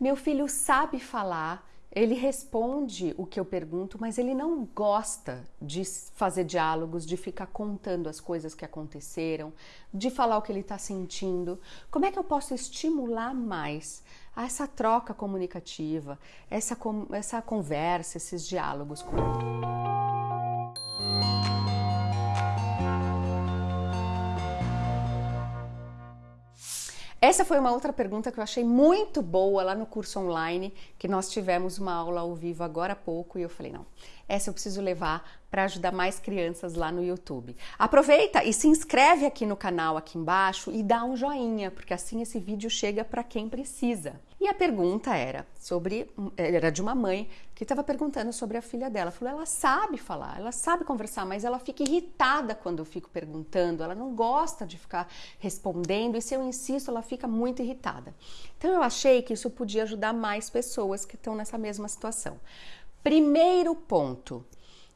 Meu filho sabe falar, ele responde o que eu pergunto, mas ele não gosta de fazer diálogos, de ficar contando as coisas que aconteceram, de falar o que ele está sentindo. Como é que eu posso estimular mais essa troca comunicativa, essa, essa conversa, esses diálogos com ele? Essa foi uma outra pergunta que eu achei muito boa lá no curso online, que nós tivemos uma aula ao vivo agora há pouco e eu falei, não, essa eu preciso levar para ajudar mais crianças lá no YouTube. Aproveita e se inscreve aqui no canal aqui embaixo e dá um joinha, porque assim esse vídeo chega para quem precisa. E a pergunta era sobre era de uma mãe que estava perguntando sobre a filha dela. Falou: "Ela sabe falar, ela sabe conversar, mas ela fica irritada quando eu fico perguntando, ela não gosta de ficar respondendo e se eu insisto, ela fica muito irritada". Então eu achei que isso podia ajudar mais pessoas que estão nessa mesma situação. Primeiro ponto,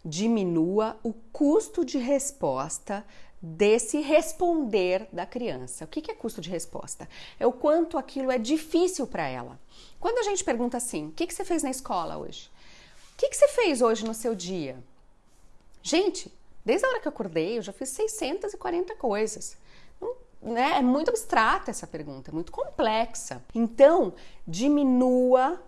diminua o custo de resposta desse responder da criança. O que é custo de resposta? É o quanto aquilo é difícil para ela. Quando a gente pergunta assim: o que você fez na escola hoje? O que você fez hoje no seu dia? Gente, desde a hora que eu acordei, eu já fiz 640 coisas. Né? É muito abstrata essa pergunta, é muito complexa. Então, diminua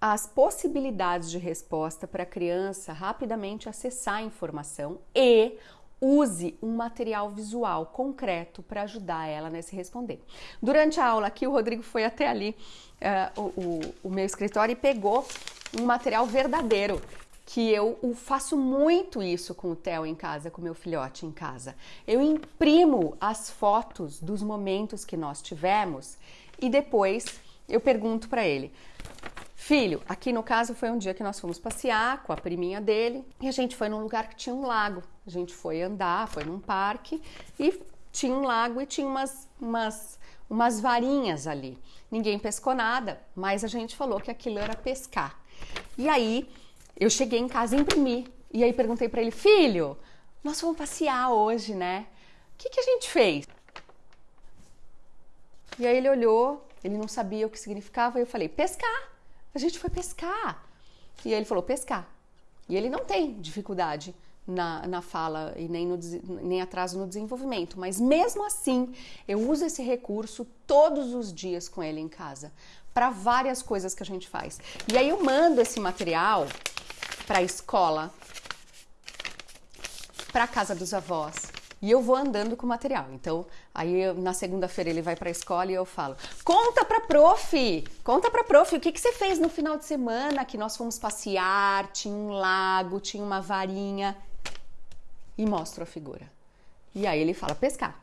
as possibilidades de resposta para a criança rapidamente acessar a informação e use um material visual concreto para ajudar ela nesse responder. Durante a aula aqui, o Rodrigo foi até ali, uh, o, o, o meu escritório, e pegou um material verdadeiro que eu faço muito isso com o Theo em casa, com meu filhote em casa. Eu imprimo as fotos dos momentos que nós tivemos e depois eu pergunto para ele: Filho, aqui no caso foi um dia que nós fomos passear com a priminha dele e a gente foi num lugar que tinha um lago. A gente foi andar, foi num parque e tinha um lago e tinha umas, umas, umas varinhas ali. Ninguém pescou nada, mas a gente falou que aquilo era pescar. E aí eu cheguei em casa e imprimi. E aí perguntei para ele, filho, nós vamos passear hoje, né? O que, que a gente fez? E aí ele olhou, ele não sabia o que significava, e eu falei, pescar. A gente foi pescar. E ele falou: pescar. E ele não tem dificuldade na, na fala e nem, no, nem atraso no desenvolvimento, mas mesmo assim eu uso esse recurso todos os dias com ele em casa para várias coisas que a gente faz. E aí eu mando esse material para a escola, para a casa dos avós, e eu vou andando com o material. Então, aí eu, na segunda-feira ele vai para a escola e eu falo: "Conta para prof, conta para prof, o que que você fez no final de semana que nós fomos passear, tinha um lago, tinha uma varinha" e mostro a figura. E aí ele fala: "Pescar".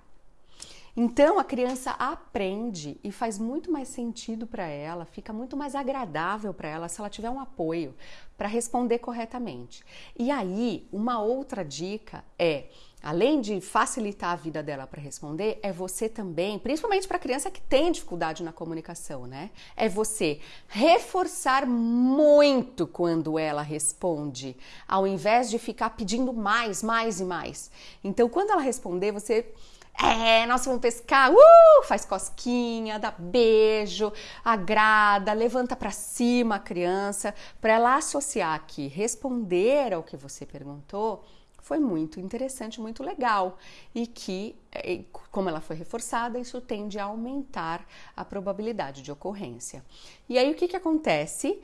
Então a criança aprende e faz muito mais sentido para ela, fica muito mais agradável para ela se ela tiver um apoio para responder corretamente. E aí, uma outra dica é além de facilitar a vida dela para responder, é você também, principalmente para criança que tem dificuldade na comunicação, né? É você reforçar muito quando ela responde, ao invés de ficar pedindo mais, mais e mais. Então, quando ela responder, você é, nós vamos pescar, uh, faz cosquinha, dá beijo, agrada, levanta para cima a criança, para ela associar que responder ao que você perguntou foi muito interessante, muito legal e que, é, como ela foi reforçada, isso tende a aumentar a probabilidade de ocorrência. E aí o que, que acontece?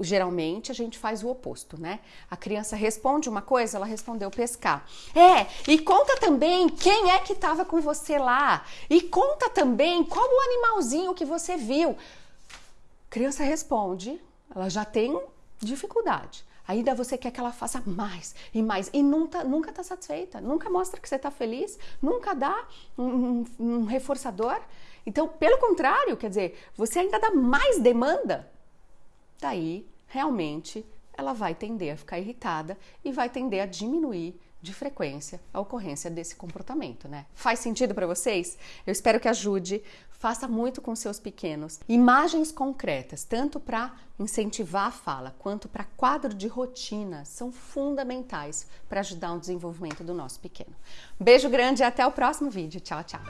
geralmente a gente faz o oposto, né? A criança responde uma coisa, ela respondeu pescar. É, e conta também quem é que estava com você lá. E conta também qual o animalzinho que você viu. criança responde, ela já tem dificuldade. Ainda você quer que ela faça mais e mais. E nunca nunca está satisfeita, nunca mostra que você está feliz, nunca dá um, um, reforçador. Então, pelo contrário, quer dizer, você ainda dá mais demanda. Daí realmente ela vai tender a ficar irritada e vai tender a diminuir de frequência a ocorrência desse comportamento, né? Faz sentido para vocês? Eu espero que ajude. Faça muito com seus pequenos. Imagens concretas, tanto para incentivar a fala quanto para quadro de rotina, são fundamentais para ajudar o desenvolvimento do nosso pequeno. Beijo grande e até o próximo vídeo. Tchau, tchau.